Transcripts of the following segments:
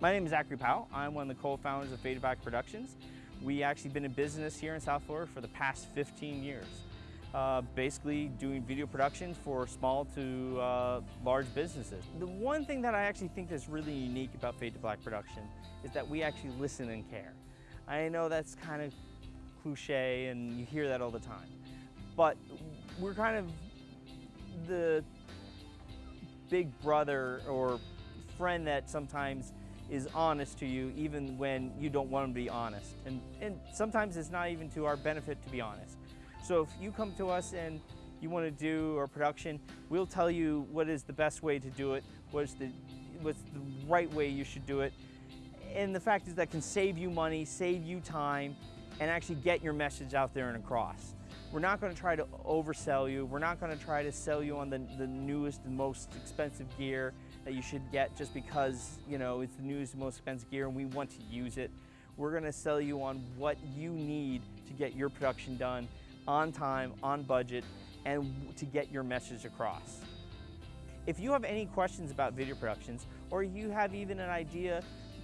My name is Zachary Powell. I'm one of the co-founders of Fade Back Productions. We actually been in business here in South Florida for the past 15 years. Uh, basically doing video production for small to uh, large businesses. The one thing that I actually think that's really unique about Fade to Black production is that we actually listen and care. I know that's kind of cliche and you hear that all the time, but we're kind of the big brother or friend that sometimes is honest to you even when you don't want to be honest. And, and sometimes it's not even to our benefit to be honest. So if you come to us and you want to do our production, we'll tell you what is the best way to do it, what's the, what's the right way you should do it. And the fact is that can save you money, save you time, and actually get your message out there and across. We're not going to try to oversell you. We're not going to try to sell you on the, the newest and most expensive gear that you should get just because, you know, it's the newest and most expensive gear and we want to use it. We're going to sell you on what you need to get your production done on time, on budget, and to get your message across. If you have any questions about video productions, or you have even an idea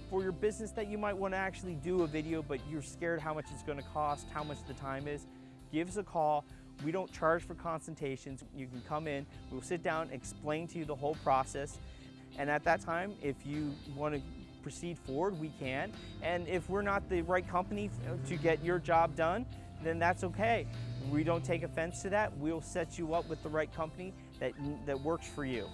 for your business that you might want to actually do a video, but you're scared how much it's going to cost, how much the time is, give us a call. We don't charge for consultations. You can come in, we'll sit down, explain to you the whole process. And at that time, if you want to proceed forward, we can. And if we're not the right company to get your job done, then that's okay. We don't take offense to that. We'll set you up with the right company that, that works for you.